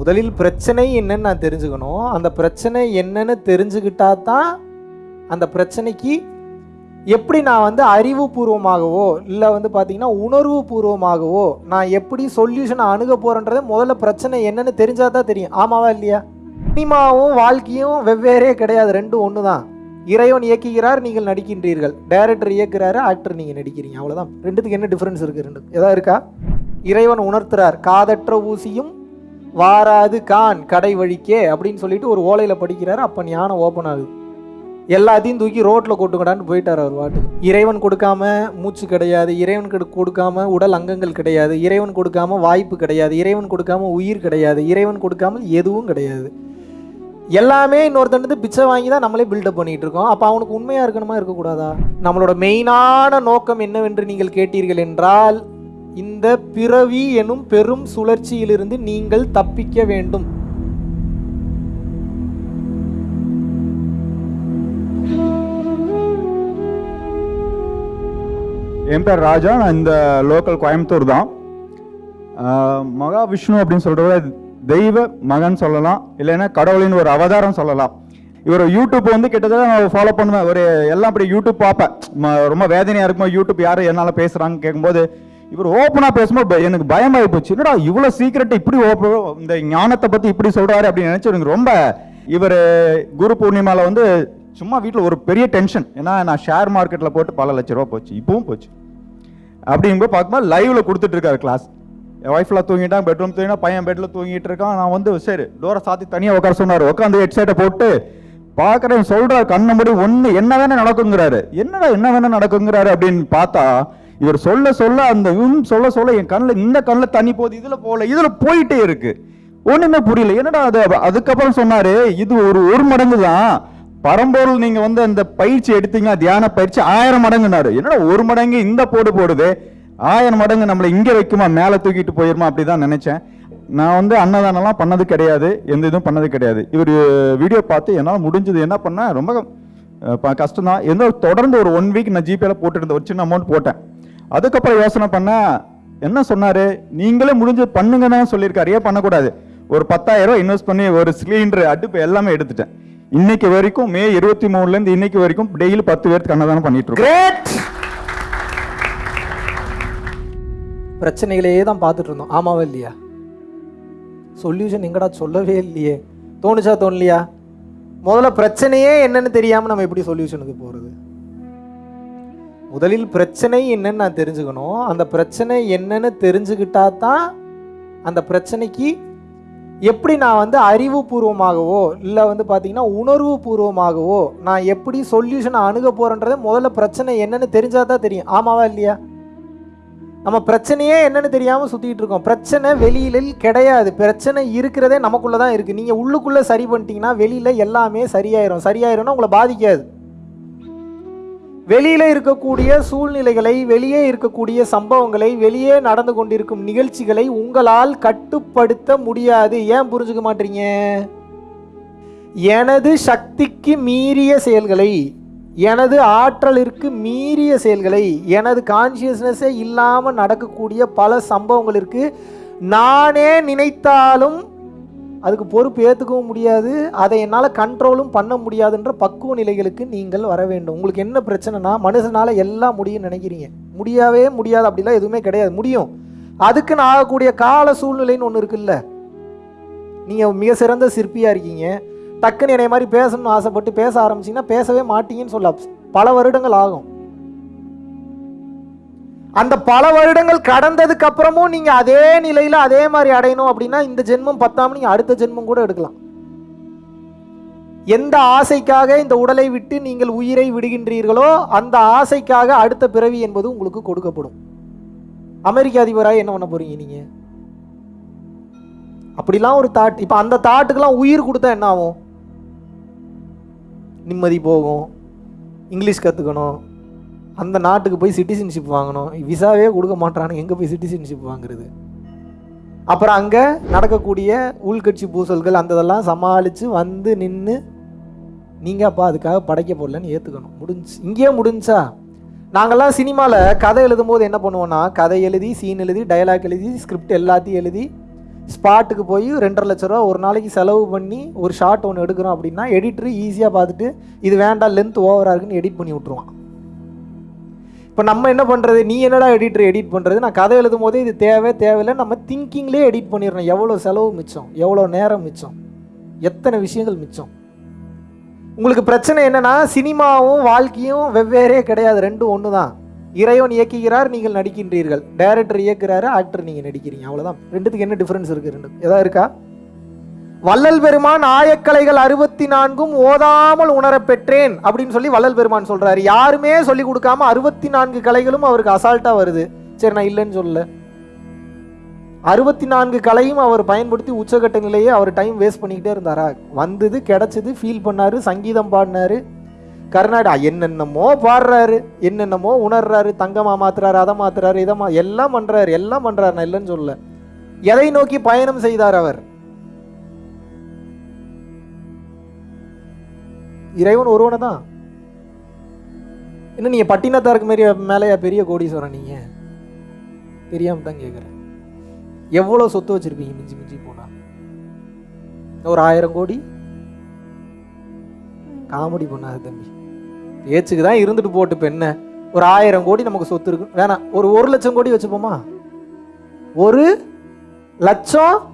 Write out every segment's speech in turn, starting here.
முதலில் பிரச்சனை என்னன்னு நான் தெரிஞ்சுக்கணும். அந்த பிரச்சனை என்னன்னு தெரிஞ்சுக்கிட்டா தான் அந்த பிரச்சனைக்கு எப்படி நான் வந்து அறிவுபூர்வமாகவோ இல்லை வந்து பார்த்தீங்கன்னா உணர்வு பூர்வமாகவோ நான் எப்படி சொல்யூஷனை அணுக போகிறேன்றதை முதல்ல பிரச்சனை என்னன்னு தெரிஞ்சால் தான் தெரியும். ஆமாவா இல்லையா? சினிமாவும் வாழ்க்கையும் வெவ்வேறே கிடையாது. ரெண்டும் ஒன்று தான். இறைவன் இயக்குகிறார் நீங்கள் நடிக்கின்றீர்கள். டைரக்டர் இயக்குறாரு ஆக்டர் நீங்கள் நடிக்கிறீங்க. அவ்வளோதான் ரெண்டுத்துக்கு என்ன டிஃப்ரென்ஸ் இருக்குது ரெண்டு எதாவது இருக்கா? இறைவன் உணர்த்துறார். காதற்ற ஊசியும் வாராது கான் கடை வழிக்கே அப்படின்னு சொல்லிட்டு ஒரு ஓலையில் படிக்கிறாரு. அப்போ ஞானம் ஓப்பன் ஆகுது. எல்லாத்தையும் தூக்கி ரோட்டில் கொட்டுங்கடான்னு போயிட்டார் அவர் வாட்டுக்கு. இறைவன் கொடுக்காம மூச்சு கிடையாது இறைவன் கொடு- கொடுக்காம உடல் அங்கங்கள் கிடையாது இறைவன் கொடுக்காம வாய்ப்பு கிடையாது இறைவன் கொடுக்காம உயிர் கிடையாது இறைவன் கொடுக்காமல் எதுவும் கிடையாது. எல்லாமே இன்னொருத்தண்டு பிச்சை வாங்கி தான் நம்மளே பில்டப் பண்ணிட்டு இருக்கோம். அப்போ அவனுக்கு உண்மையாக இருக்கணுமா இருக்கக்கூடாதா? நம்மளோட மெயினான நோக்கம் என்னவென்று நீங்கள் கேட்டீர்கள் என்றால் இந்த பிறவி எனும் பெரும் சுழற்சியிலிருந்து நீங்கள் தப்பிக்க வேண்டும். என் பேர் ராஜா நான் இந்த லோக்கல் கோயம்புத்தூர் தான். மகாவிஷ்ணு அப்படின்னு சொல்றத தெய்வ மகன் சொல்லலாம் இல்லைன்னா கடவுளின் ஒரு அவதாரம் சொல்லலாம். இவர் யூடியூப் வந்து கிட்டத்தட்ட நான் ஃபாலோ பண்ணுவேன். ஒரு எல்லாம் அப்படி யூடியூப் பார்ப்பேன். ரொம்ப வேதனையாக இருக்கும் யூடியூப் யார் என்னால் பேசுகிறாங்க கேட்கும்போது இவர் ஓப்பனாக பேசும்போது எனக்கு எனக்கு பயமாகி போச்சு. என்னடா இவ்வளோ சீக்கிரட்டை இப்படி ஓப்ப இந்த ஞானத்தை பற்றி இப்படி சொல்கிறாரு அப்படின்னு நினச்சி எனக்கு ரொம்ப இவர் குரு பூர்ணிமாவில் வந்து சும்மா வீட்டில் ஒரு பெரிய டென்ஷன் ஏன்னா நான் ஷேர் மார்க்கெட்டில் போட்டு பல லட்ச ரூபா போச்சு. இப்பவும் போச்சு. அப்படிங்கும்போது பார்க்கும்போது லைவில் கொடுத்துட்ருக்காரு கிளாஸ் என் ஒய்ஃபில் தூங்கிட்டான் பெட்ரூம் தூங்கினா பையன் பெட்டில் தூங்கிட்டு இருக்கான். நான் வந்து சரி டோரை சாத்தி தனியாக உட்கார சொன்னார். உட்காந்து ஹெட்செட்டை போட்டு பார்க்குறேன் சொல்கிறார் கண்ணை முடி ஒன்று என்ன வேணால் நடக்குங்கிறாரு. என்னடா என்ன வேணால் நடக்குங்கிறாரு அப்படின்னு பார்த்தா இவர் சொல்ல சொல்ல அந்த ம் சொல்ல சொல்ல என் கண்ணில் இந்த கண்ணில் தண்ணி போகுது இதில் போகல இதில் போயிட்டே இருக்கு. ஒன்றுமே புரியல. என்னடா அது? அதுக்கப்புறம் சொன்னார் இது ஒரு ஒரு மடங்கு தான். பரம்பொருள் நீங்கள் வந்து அந்த பயிற்சி எடுத்தீங்க தியான பயிற்சி ஆயிரம் மடங்குனாரு. என்னடா ஒரு மடங்கு இந்த போடு போடுது? ஆயிரம் மடங்கு நம்மளை இங்கே வைக்குமா? மேலே தூக்கிட்டு போயிருமா? அப்படிதான் நினச்சேன். நான் வந்து அன்னதானம்லாம் பண்ணது கிடையாது. எந்த இதுவும் பண்ணது கிடையாது. இவர் வீடியோ பார்த்து என்னால் முடிஞ்சது என்ன பண்ணேன்? ரொம்ப ப- கஷ்டம் தான் எந்த ஒரு தொடர்ந்து ஒரு ஒன் வீக் நான் ஜிபேல போட்டுருந்தேன் ஒரு சின்ன அமௌண்ட் போட்டேன். அதுக்கப்புறம் யோசனை பண்ணேன் என்ன சொன்னாரு? நீங்களே முடிஞ்சு பண்ணுங்கன்னு தான் சொல்லியிருக்காரு. ஏன் பண்ணக்கூடாது? ஒரு பத்தாயிரம் ரூபாய் இன்வெஸ்ட் பண்ணி ஒரு சிலிண்டர் அடுப்பு எல்லாமே எடுத்துட்டேன். இன்னைக்கு வரைக்கும் மே இருபத்தி மூணுல இருந்து இன்னைக்கு வரைக்கும் டெய்லி பத்து பேருக்கு அன்னதானம் பண்ணிட்டு இருக்கோம். பிரச்சனைகளையே தான் பார்த்துட்டு இருந்தோம். ஆமாவா இல்லையா? சொல்யூஷன் எங்கடா சொல்லவே இல்லையே. தோணுச்சா தோணலையா? முதல்ல பிரச்சனையே என்னன்னு தெரியாம நம்ம எப்படி சொல்யூஷனுக்கு போறது? முதலில் பிரச்சனை என்னன்னு நான் தெரிஞ்சுக்கணும். அந்த பிரச்சனை என்னன்னு தெரிஞ்சுக்கிட்டா தான் அந்த பிரச்சனைக்கு எப்படி நான் வந்து அறிவுபூர்வமாகவோ இல்லை வந்து பார்த்தீங்கன்னா உணர்வு பூர்வமாகவோ நான் எப்படி சொல்யூஷனை அணுக போகிறேன்றதை முதல்ல பிரச்சனை என்னன்னு தெரிஞ்சால் தான் தெரியும். ஆமாவா இல்லையா? நம்ம பிரச்சனையே என்னன்னு தெரியாமல் சுற்றிக்கிட்டு இருக்கோம். பிரச்சனை வெளியில கிடையாது. பிரச்சனை இருக்கிறதே நமக்குள்ளே தான் இருக்குது நீங்கள் உள்ளுக்குள்ளே சரி பண்ணிட்டீங்கன்னா வெளியில் எல்லாமே சரியாயிரும். சரியாயிரும்னா உங்களை பாதிக்காது. வெளியில் இருக்கக்கூடிய சூழ்நிலைகளை வெளியே இருக்கக்கூடிய சம்பவங்களை வெளியே நடந்து கொண்டிருக்கும் நிகழ்ச்சிகளை உங்களால் கட்டுப்படுத்த முடியாது. ஏன் புரிஞ்சுக்க மாட்டீங்க? எனது சக்திக்கு மீறிய செயல்களை எனது ஆற்றலிற்கு மீறிய செயல்களை எனது கான்சியஸ்னஸே இல்லாமல் நடக்கக்கூடிய பல சம்பவங்களிற்கு நானே நினைத்தாலும் அதுக்கு பொறுப்பு ஏற்றுக்கவும் முடியாது. அதை என்னால் கண்ட்ரோலும் பண்ண முடியாதுன்ற பக்குவ நிலைகளுக்கு நீங்கள் வர வேண்டும். உங்களுக்கு என்ன பிரச்சனைனா மனுஷனால் எல்லாம் முடியும்னு நினைக்கிறீங்க. முடியவே முடியாது அப்படிலாம் எதுவுமே கிடையாது. முடியும். அதுக்குன்னு ஆகக்கூடிய கால சூழ்நிலைன்னு ஒன்று இருக்குல்ல. நீங்கள் மிக சிறந்த சிற்பியாக இருக்கீங்க. டக்குன்னு என்னை மாதிரி பேசணும்னு ஆசைப்பட்டு பேச ஆரம்பிச்சீங்கன்னா பேசவே மாட்டீங்கன்னு சொல்ல பல வருடங்கள் ஆகும். அந்த பல வருடங்கள் கடந்ததுக்கு அப்புறமும் நீங்க அதே நிலையில அதே மாதிரி அடையணும் அப்படின்னா இந்த ஜென்மம் பத்தாம நீங்க அடுத்த ஜென்மம் கூட எடுக்கலாம். எந்த ஆசைக்காக இந்த உடலை விட்டு நீங்கள் உயிரை விடுகின்றீர்களோ அந்த ஆசைக்காக அடுத்த பிறவி என்பது உங்களுக்கு கொடுக்கப்படும். அமெரிக்க அதிபராக என்ன பண்ண போறீங்க நீங்க? அப்படிலாம் ஒரு தாட் இப்போ அந்த தாட்டுக்கெல்லாம் உயிர் கொடுத்தா என்ன ஆகும்? நிம்மதி போகும். இங்கிலீஷ் கற்றுக்கணும் அந்த நாட்டுக்கு போய் சிட்டிசன்ஷிப் வாங்கணும். விசாவே கொடுக்க மாட்டானு எங்கே போய் சிட்டிசன்ஷிப் வாங்குறது? அப்புறம் அங்கே நடக்கக்கூடிய உள்கட்சி பூசல்கள் அந்த இதெல்லாம் சமாளித்து வந்து நின்று நீங்கள் அப்பா அதுக்காக படைக்கப்படலன்னு ஏற்றுக்கணும் முடிஞ்சு. இங்கேயே முடிஞ்சா நாங்கள்லாம் சினிமாவில் கதை எழுதும்போது என்ன பண்ணுவோன்னா கதை எழுதி சீன் எழுதி டயலாக் எழுதி ஸ்கிரிப்ட் எல்லாத்தையும் எழுதி ஸ்பாட்டுக்கு போய் ரெண்டரை லட்ச ரூபா ஒரு நாளைக்கு செலவு பண்ணி ஒரு ஷார்ட் ஒன்று எடுக்கிறோம் அப்படின்னா எடிட்டர் ஈஸியாக பார்த்துட்டு இது வேண்டாம் லென்த் ஓவராக இருக்குன்னு எடிட் பண்ணி விட்ருவான் இப்போ நம்ம என்ன பண்ணுறது நீ என்னடா எடிட்டர் எடிட் பண்ணுறது நான் கதை எழுதும் போதே இது தேவை தேவையில்லை. நம்ம திங்கிங்லேயே எடிட் பண்ணிடணும். எவ்வளோ செலவு மிச்சம்? எவ்வளோ நேரம் மிச்சம்? எத்தனை விஷயங்கள் மிச்சம்? உங்களுக்கு பிரச்சனை என்னன்னா சினிமாவும் வாழ்க்கையும் வெவ்வேறே கிடையாது. ரெண்டும் ஒன்று தான் இறைவன் இயக்குகிறார் நீங்கள் நடிக்கின்றீர்கள். டைரக்டர் இயக்குறாரு ஆக்டர் நீங்கள் நடிக்கிறீங்க. அவ்வளோதான் ரெண்டுத்துக்கு என்ன டிஃப்ரென்ஸ் இருக்குது ரெண்டு எதாவது இருக்கா? வள்ளல் பெருமான் ஆயக்கலைகள் அறுபத்தி நான்கும் ஓதாமல் உணரப்பெற்றேன் அப்படின்னு சொல்லி வள்ளல் பெருமான் சொல்றாரு. யாருமே சொல்லி கொடுக்காம அறுபத்தி நான்கு கலைகளும் அவருக்கு அசால்ட்டா வருது. சரி நான் இல்லைன்னு சொல்லல. அறுபத்தி நான்கு கலையும் அவர் பயன்படுத்தி உச்சகட்ட நிலையே அவர் டைம் வேஸ்ட் பண்ணிக்கிட்டே இருந்தாரா? வந்தது கிடைச்சது ஃபீல் பண்ணாரு சங்கீதம் பாடினாரு. கர்நாடகா என்னென்னமோ பாடுறாரு என்னென்னமோ உணர்றாரு தங்கமா மாத்துறாரு அதை மாத்துறாரு இதை மா எல்லாம் பண்றாரு எல்லாம் பண்றாரு நான் இல்லைன்னு சொல்லல. எதை நோக்கி பயணம் செய்தார் அவர்? இறைவன் ஒருவனை தான் என்ன நீங்க பட்டினத்தாருக்கு மாரி மேலேயா பெரிய கோடீஸ்வரன் நீங்க? தெரியாம தான் கேட்குறேன் எவ்வளோ சொத்து வச்சிருப்பீங்க மிஞ்சி மிஞ்சி போனா? ஒரு ஆயிரம் கோடி? காமெடி பண்ணாது தம்பி. பேச்சுக்கு தான் இருந்துட்டு போட்டு இப்ப என்ன? ஒரு ஆயிரம் கோடி நமக்கு சொத்து இருக்கு. வேணாம் ஒரு ஒரு லட்சம் கோடி வச்சுப்போமா? ஒரு லட்சம்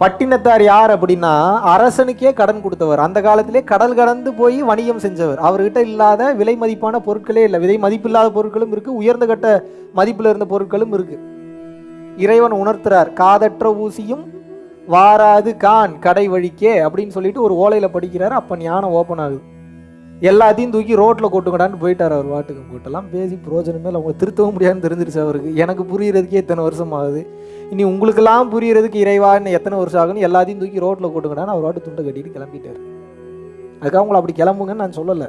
பட்டினத்தார் யார் அப்படின்னா அரசனுக்கே கடன் கொடுத்தவர். அந்த காலத்திலே கடல் கடந்து போய் வணிகம் செஞ்சவர். அவர்கிட்ட இல்லாத விலை மதிப்பான பொருட்களே இல்லை. விலை மதிப்பில்லாத பொருட்களும் இருக்கு. உயர்ந்த கட்ட மதிப்பில் இருந்த பொருட்களும் இருக்கு. இறைவன் உணர்த்துறார் காதற்ற ஊசியும் வாராது கான் கடை வழிக்கே அப்படின்னு சொல்லிட்டு ஒரு ஓலையில படிக்கிறார். அப்ப ஞானம் ஓப்பன் ஆகுது. எல்லாத்தையும் தூக்கி ரோட்ல கொட்டுங்கடான்னு போயிட்டார் அவர் வாட்டுக்கு போட்டெல்லாம் பேசி பிரோஜனமே இல்லை. அவங்க திருத்தவும் முடியாதுன்னு தெரிஞ்சிருச்சு அவருக்கு. எனக்கு புரியறதுக்கே இத்தனை வருஷம் ஆகுது. இனி உங்களுக்கெல்லாம் புரியறதுக்கு இறைவான்னு எத்தனை வருஷம் ஆகுன்னு எல்லாத்தையும் தூக்கி ரோட்டில் கொட்டுங்கடான்னு அவர் வாட்டு துண்டை கட்டிட்டு கிளம்பிட்டார். அதுக்காக உங்களை அப்படி கிளம்புங்கன்னு நான் சொல்லலை.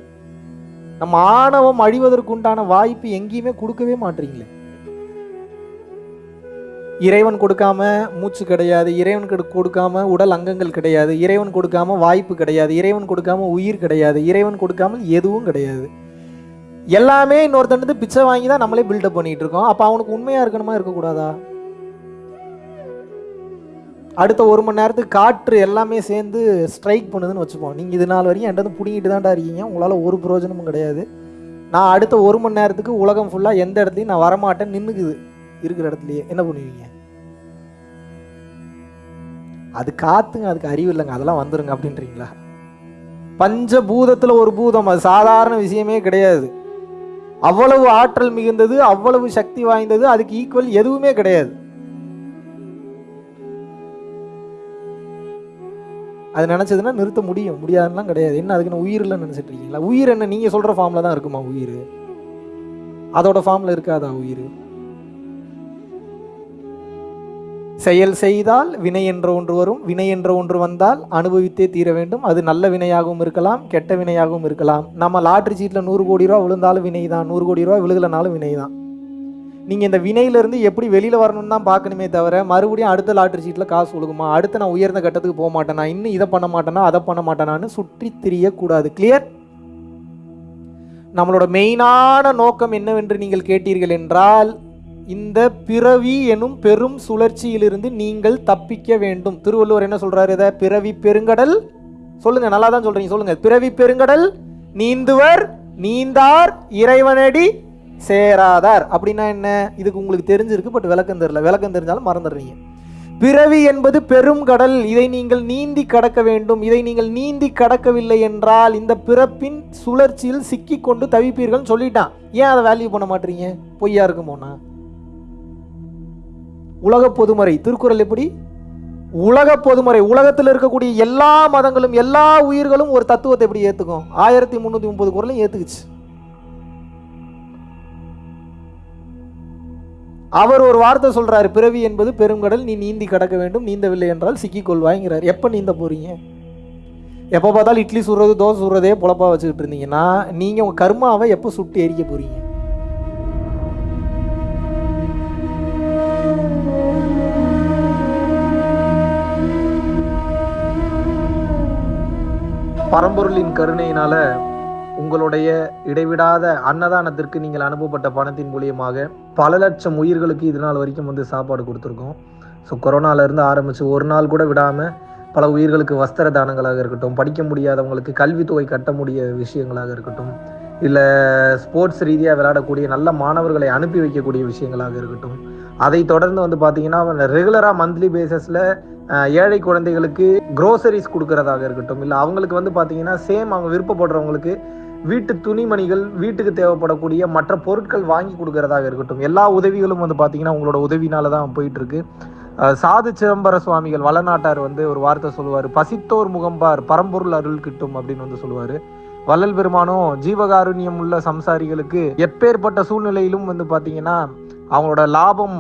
நம்ம ஆணவம் அழிவதற்கு உண்டான வாய்ப்பு எங்கேயுமே கொடுக்கவே மாட்டீங்களே. இறைவன் கொடுக்காம மூச்சு கிடையாது இறைவன் கொடுக்காம உடல் அங்கங்கள் கிடையாது இறைவன் கொடுக்காம வாய்ப்பு கிடையாது இறைவன் கொடுக்காம உயிர் கிடையாது இறைவன் கொடுக்காமல் எதுவும் கிடையாது. எல்லாமே இன்னொருத்தன்ட்டு பிச்சை வாங்கி தான் நம்மளே பில்டப் பண்ணிட்டு இருக்கோம். அப்போ அவனுக்கு உண்மையாக இருக்கணுமா? இருக்கக்கூடாதா? அடுத்த ஒரு மணி நேரத்துக்கு காற்று எல்லாமே சேர்ந்து ஸ்ட்ரைக் பண்ணுதுன்னு வச்சுப்போம். நீங்கள் இது நாள் வரைக்கும் என்கிட்ட பிடிங்கிட்டு தான்டா இருக்கீங்க. உங்களால் ஒரு பிரயோஜனமும் கிடையாது. நான் அடுத்த ஒரு மணி நேரத்துக்கு உலகம் ஃபுல்லாக எந்த இடத்துலையும் நான் வரமாட்டேன் நின்றுக்குது இருக்கிற இடத்துலையே. என்ன பண்ணுவீங்க? அது காத்துங்க அதுக்கு அறிவு இல்லைங்க. அதெல்லாம் வந்துருங்க அப்படின்றீங்களா? பஞ்சபூதத்தில் ஒரு பூதம் அது சாதாரண விஷயமே கிடையாது. அவ்வளவு ஆற்றல் மிகுந்தது அவ்வளவு சக்தி வாய்ந்தது அதுக்கு ஈக்குவல் எதுவுமே கிடையாது. அது நினச்சதுன்னா நிறுத்த முடியும். முடியாதுலாம் கிடையாது. என்ன அதுக்குன்னு உயிரில் நினச்சிட்டு இருக்கீங்களா? உயிர் என்ன நீங்கள் சொல்கிற ஃபார்மில் தான் இருக்குமா உயிர்? அதோட ஃபார்மில் இருக்காதா உயிர்? செயல் செய்தால் வினை என்ற ஒன்று வரும். வினை என்ற ஒன்று வந்தால் அனுபவித்தே தீர வேண்டும். அது நல்ல வினையாகவும் இருக்கலாம் கெட்ட வினையாகவும் இருக்கலாம். நம்ம லாட்ரி சீட்டில் நூறு கோடி ரூபா விழுந்தாலும் வினை தான் நூறு கோடி ரூபா விழுகலனாலும் வினை தான் நீங்கள் இந்த வினையிலேருந்து எப்படி வெளியில் வரணும்னு தான் பார்க்கணுமே தவிர மறுபடியும் அடுத்த லாட்ரி சீட்டில் காசு ஒழுகுமா? அடுத்து நான் உயர்ந்த கட்டத்துக்கு போக மாட்டேனா? இன்னும் இதை பண்ண மாட்டேனா? அதை பண்ண மாட்டேனான்னு சுற்றி திரியக்கூடாது கிளியர் நம்மளோட மெயினான நோக்கம் என்னவென்று நீங்கள் கேட்டீர்கள் என்றால் இந்த பிறவி எனும் பெரும் சுழற்சியிலிருந்து நீங்கள் தப்பிக்க வேண்டும். திருவள்ளுவர் என்ன சொல்றாரு இதை? பிறவி பெருங்கடல்? சொல்லுங்க நல்லா தான் சொல்றீங்க சொல்லுங்க. பிறவி பெருங்கடல் நீந்துவர் நீந்தார் இறைவனடி சேராதார். அப்படின்னா என்ன? இதுக்கு உங்களுக்கு தெரிஞ்சிருக்கு பட் விளக்கம் தெரியல. விளக்கம் தெரிஞ்சாலும் மறந்துடுறீங்க. பிறவி என்பது பெரும் கடல். இதை நீங்கள் நீந்தி கடக்க வேண்டும். இதை நீங்கள் நீந்தி கடக்கவில்லை என்றால் இந்த பிறப்பின் சுழற்சியில் சிக்கி கொண்டு தவிப்பீர்கள்னு சொல்லிட்டான். ஏன் அதை வேல்யூ பண்ண மாட்டீங்க? பொய்யா இருக்குமோனா உலக பொதுமறை திருக்குறள் எப்படி? உலக பொதுமறை உலகத்தில் இருக்கக்கூடிய எல்லா மதங்களும் எல்லா உயிர்களும் ஒரு தத்துவத்தை எப்படி ஏற்றுக்கும் ஆயிரத்தி முந்நூற்றி முப்பது குரலையும் ஏற்றுக்குச்சு அவர் ஒரு வார்த்தை சொல்கிறார் பிறவி என்பது பெருங்கடல் நீ நீந்தி கடக்க வேண்டும் நீந்தவில்லை என்றால் சிக்கிக்கொள்வாய்ங்கிறார். எப்போ நீந்த போகிறீங்க எப்போ பார்த்தாலும் இட்லி சுடுறது தோசை சுடுறதே பொழப்பா வச்சுக்கிட்டு இருந்தீங்கன்னா நீங்கள் உங்கள் கர்மாவை எப்போ சுட்டு எரிக்க போகிறீங்க பரம்பொருளின் கருணையினால உங்களுடைய இடைவிடாத அன்னதானத்திற்கு நீங்கள் அனுப்பப்பட்ட பணத்தின் மூலியமாக பல லட்சம் உயிர்களுக்கு இது நாள் வரைக்கும் வந்து சாப்பாடு கொடுத்துருக்கோம். ஸோ கொரோனாலேருந்து ஆரம்பித்து ஒரு நாள் கூட விடாமல் பல உயிர்களுக்கு வஸ்திர தானங்களாக இருக்கட்டும் படிக்க முடியாதவங்களுக்கு கல்வித்தொகை கட்ட முடிய விஷயங்களாக இருக்கட்டும் இல்லை ஸ்போர்ட்ஸ் ரீதியாக விளையாடக்கூடிய நல்ல மாணவர்களை அனுப்பி வைக்கக்கூடிய விஷயங்களாக இருக்கட்டும் அதை தொடர்ந்து வந்து பார்த்தீங்கன்னா ரெகுலராக மந்த்லி பேசிஸில் ஏழை குழந்தைகளுக்கு க்ரோசரிஸ் கொடுக்கறதாக இருக்கட்டும் இல்லை அவங்களுக்கு வந்து பார்த்தீங்கன்னா சேம் அவங்க விருப்பப்படுறவங்களுக்கு வீட்டு துணிமணிகள் வீட்டுக்கு தேவைப்படக்கூடிய மற்ற பொருட்கள் வாங்கி கொடுக்கறதாக இருக்கட்டும். எல்லா உதவிகளும் வந்து பார்த்தீங்கன்னா உங்களோட உதவினால தான் போயிட்டு இருக்கு சாது சிதம்பர சுவாமிகள் வளநாட்டார் வந்து ஒரு வார்த்தை சொல்லுவார். பசித்தோர் முகம்பார் பரம்பொருள் அருள் கிட்டும் அப்படின்னு வந்து சொல்லுவார். வள்ளல் பெருமானும் ஜீவகாருண்யம் உள்ள சம்சாரிகளுக்கு எப்பேற்பட்ட சூழ்நிலையிலும் வந்து பார்த்தீங்கன்னா அவங்களோட லாபம்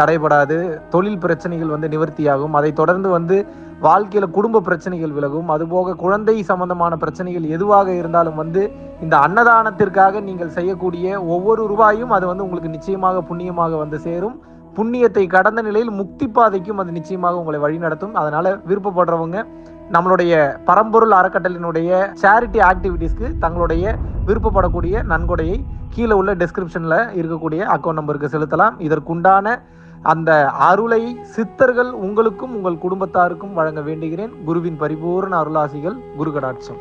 தடைபடாது. தொழில் பிரச்சனைகள் வந்து நிவர்த்தியாகும். அதை தொடர்ந்து வந்து வாழ்க்கையில் குடும்ப பிரச்சனைகள் விலகும். அதுபோக குழந்தை சம்பந்தமான பிரச்சனைகள் எதுவாக இருந்தாலும் வந்து இந்த அன்னதானத்திற்காக நீங்கள் செய்யக்கூடிய ஒவ்வொரு ரூபாயும் அது வந்து உங்களுக்கு நிச்சயமாக புண்ணியமாக வந்து சேரும். புண்ணியத்தை கடந்த நிலையில் முக்தி பாதைக்கும் அது நிச்சயமாக உங்களை வழிநடத்தும் அதனால விருப்பப்படுறவங்க நம்மளுடைய பரம்பொருள் அறக்கட்டளினுடைய சேரிட்டி ஆக்டிவிட்டீஸ்க்கு தங்களுடைய விருப்பப்படக்கூடிய நன்கொடையை கீழே உள்ள டிஸ்கிரிப்ஷனில் இருக்கக்கூடிய அக்கௌண்ட் நம்பருக்கு செலுத்தலாம். இதற்குண்டான அந்த அருளை சித்தர்கள் உங்களுக்கும் உங்கள் குடும்பத்தாருக்கும் வழங்க வேண்டுகிறேன். குருவின் பரிபூர்ண அருளாசிகள் குரு கடாட்சம்